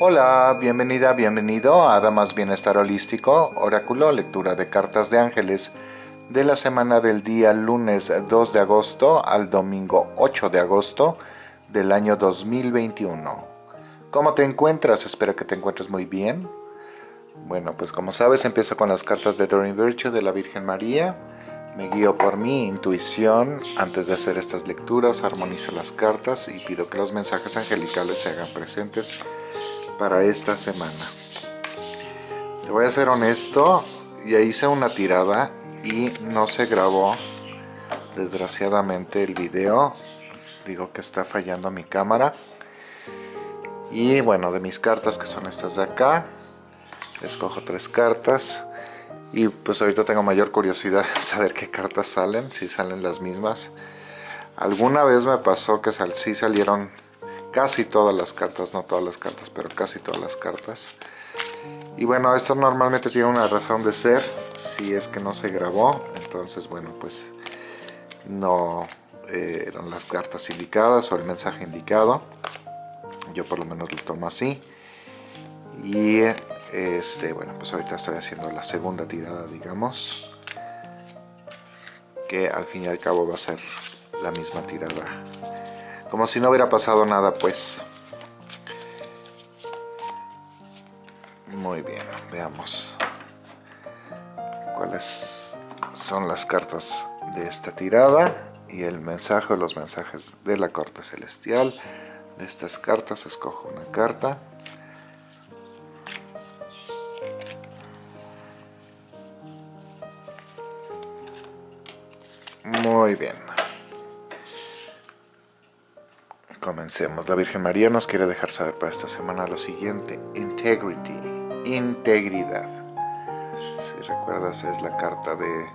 Hola, bienvenida, bienvenido a Damas Bienestar Holístico, Oráculo, lectura de cartas de ángeles de la semana del día lunes 2 de agosto al domingo 8 de agosto del año 2021. ¿Cómo te encuentras? Espero que te encuentres muy bien. Bueno, pues como sabes, empiezo con las cartas de Doreen Virtue de la Virgen María. Me guío por mi intuición. Antes de hacer estas lecturas, armonizo las cartas y pido que los mensajes angelicales se hagan presentes para esta semana. Te voy a ser honesto, ya hice una tirada y no se grabó desgraciadamente el video. Digo que está fallando mi cámara. Y bueno, de mis cartas que son estas de acá, escojo tres cartas. Y pues ahorita tengo mayor curiosidad de saber qué cartas salen, si salen las mismas. Alguna vez me pasó que sí salieron casi todas las cartas, no todas las cartas, pero casi todas las cartas. Y bueno, esto normalmente tiene una razón de ser, si es que no se grabó, entonces bueno, pues no eh, eran las cartas indicadas o el mensaje indicado. Yo por lo menos lo tomo así. Y este, bueno, pues ahorita estoy haciendo la segunda tirada, digamos. Que al fin y al cabo va a ser la misma tirada como si no hubiera pasado nada, pues. Muy bien, veamos cuáles son las cartas de esta tirada y el mensaje los mensajes de la corte celestial. De estas cartas escojo una carta. Muy bien. Comencemos. La Virgen María nos quiere dejar saber para esta semana lo siguiente. Integrity. Integridad. Si recuerdas es la carta de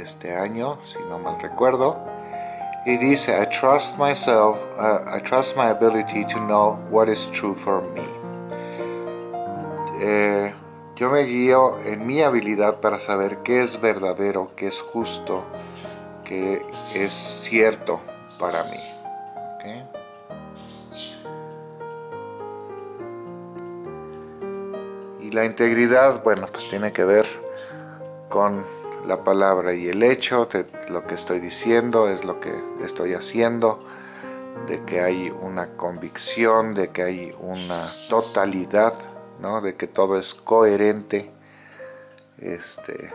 este año, si no mal recuerdo. Y dice, I trust myself, uh, I trust my ability to know what is true for me. Eh, yo me guío en mi habilidad para saber qué es verdadero, qué es justo, qué es cierto para mí. ¿Okay? Y la integridad, bueno, pues tiene que ver con la palabra y el hecho, de lo que estoy diciendo es lo que estoy haciendo, de que hay una convicción, de que hay una totalidad, ¿no? de que todo es coherente, este,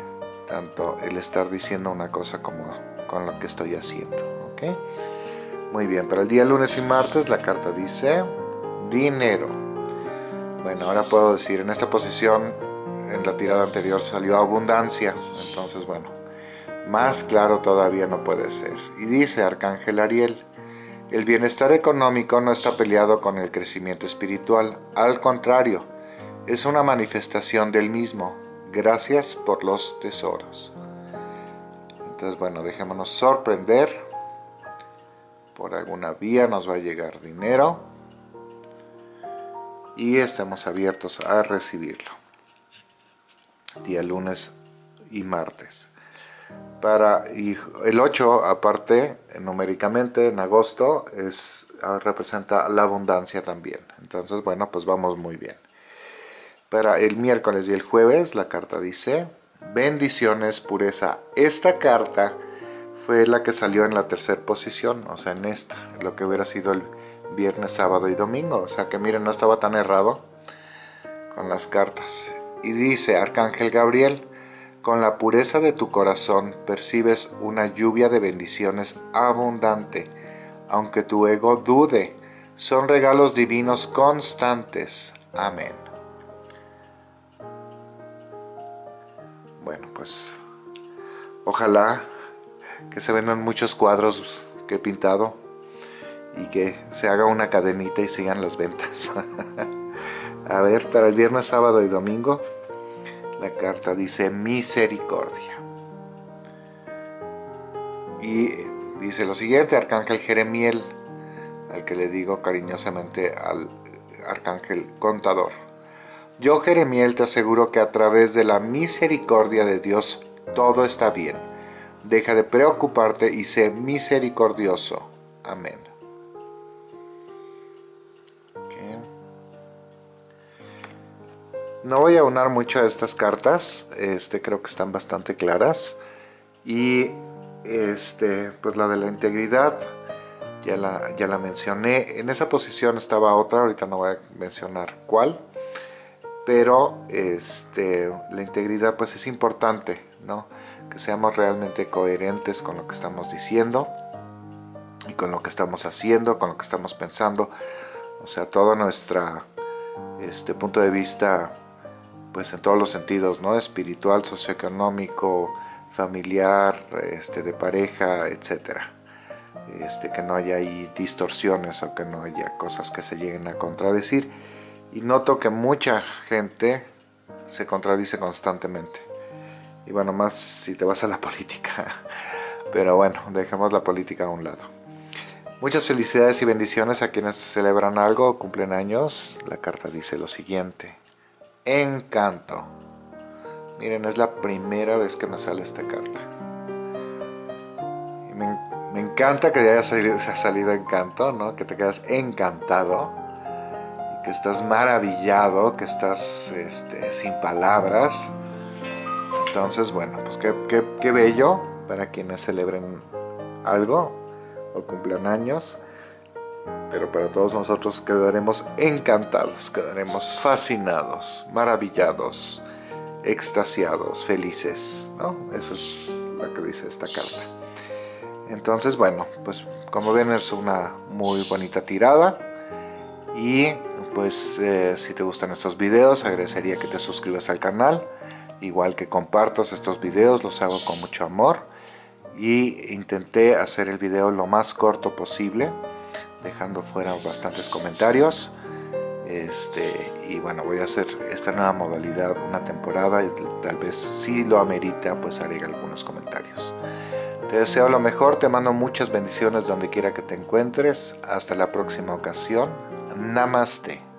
tanto el estar diciendo una cosa como con lo que estoy haciendo. ¿okay? Muy bien, para el día lunes y martes la carta dice dinero. Bueno, ahora puedo decir, en esta posición, en la tirada anterior salió abundancia, entonces bueno, más claro todavía no puede ser. Y dice Arcángel Ariel, el bienestar económico no está peleado con el crecimiento espiritual, al contrario, es una manifestación del mismo. Gracias por los tesoros. Entonces, bueno, dejémonos sorprender. Por alguna vía nos va a llegar dinero y estamos abiertos a recibirlo. Día lunes y martes. Para el 8, aparte, numéricamente en agosto, es, ah, representa la abundancia también. Entonces, bueno, pues vamos muy bien. Para el miércoles y el jueves, la carta dice, bendiciones, pureza. Esta carta fue la que salió en la tercera posición, o sea, en esta, lo que hubiera sido el viernes, sábado y domingo. O sea que miren, no estaba tan errado con las cartas. Y dice Arcángel Gabriel, con la pureza de tu corazón percibes una lluvia de bendiciones abundante, aunque tu ego dude. Son regalos divinos constantes. Amén. Bueno, pues ojalá que se vendan muchos cuadros que he pintado y que se haga una cadenita y sigan las ventas. A ver, para el viernes, sábado y domingo, la carta dice misericordia. Y dice lo siguiente, Arcángel Jeremiel, al que le digo cariñosamente al Arcángel Contador. Yo, Jeremiel, te aseguro que a través de la misericordia de Dios todo está bien. Deja de preocuparte y sé misericordioso. Amén. No voy a unar mucho a estas cartas, este, creo que están bastante claras. Y este, pues la de la integridad, ya la, mencioné. En esa posición estaba otra, ahorita no voy a mencionar cuál. Pero este, la integridad pues es importante, ¿no? Que seamos realmente coherentes con lo que estamos diciendo y con lo que estamos haciendo, con lo que estamos pensando. O sea, todo nuestro este, punto de vista pues en todos los sentidos, ¿no? Espiritual, socioeconómico, familiar, este, de pareja, etcétera. Este, que no haya ahí distorsiones o que no haya cosas que se lleguen a contradecir. Y noto que mucha gente se contradice constantemente. Y bueno, más si te vas a la política. Pero bueno, dejemos la política a un lado. Muchas felicidades y bendiciones a quienes celebran algo cumplen años. La carta dice lo siguiente. Encanto. Miren, es la primera vez que me sale esta carta. Y me, encanta que haya salido, encanto, ¿no? Que te quedas encantado. Que estás maravillado, que estás este, sin palabras. Entonces, bueno, pues qué, qué bello para quienes celebren algo o cumplan años pero para todos nosotros quedaremos encantados, quedaremos fascinados, maravillados, extasiados, felices, ¿no? Eso es lo que dice esta carta. Entonces, bueno, pues como ven es una muy bonita tirada y pues eh, si te gustan estos videos agradecería que te suscribas al canal, igual que compartas estos videos, los hago con mucho amor y intenté hacer el video lo más corto posible dejando fuera bastantes comentarios. Este, y bueno, voy a hacer esta nueva modalidad una temporada y tal vez si lo amerita, pues haré algunos comentarios. Te deseo lo mejor, te mando muchas bendiciones donde quiera que te encuentres. Hasta la próxima ocasión. Namaste.